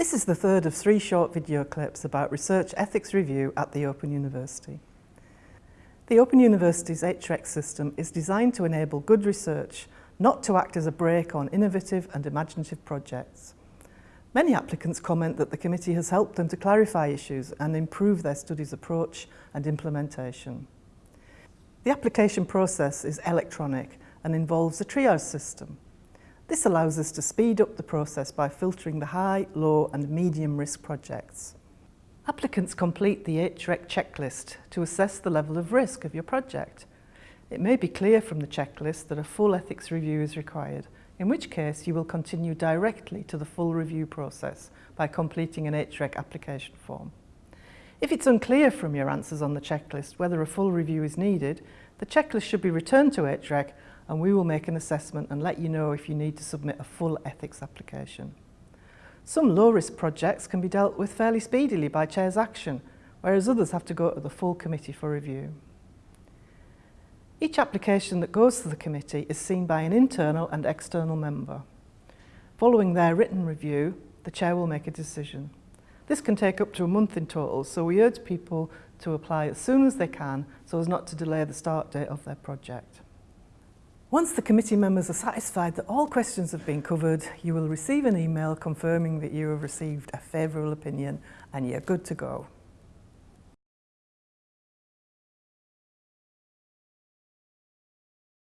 This is the third of three short video clips about research ethics review at the Open University. The Open University's HREC system is designed to enable good research, not to act as a brake on innovative and imaginative projects. Many applicants comment that the committee has helped them to clarify issues and improve their studies approach and implementation. The application process is electronic and involves a triage system. This allows us to speed up the process by filtering the high, low and medium risk projects. Applicants complete the HREC checklist to assess the level of risk of your project. It may be clear from the checklist that a full ethics review is required, in which case you will continue directly to the full review process by completing an HREC application form. If it's unclear from your answers on the checklist whether a full review is needed, the checklist should be returned to HREC and we will make an assessment and let you know if you need to submit a full ethics application. Some low-risk projects can be dealt with fairly speedily by Chair's action, whereas others have to go to the full committee for review. Each application that goes to the committee is seen by an internal and external member. Following their written review, the Chair will make a decision. This can take up to a month in total, so we urge people to apply as soon as they can so as not to delay the start date of their project. Once the committee members are satisfied that all questions have been covered, you will receive an email confirming that you have received a favourable opinion and you're good to go.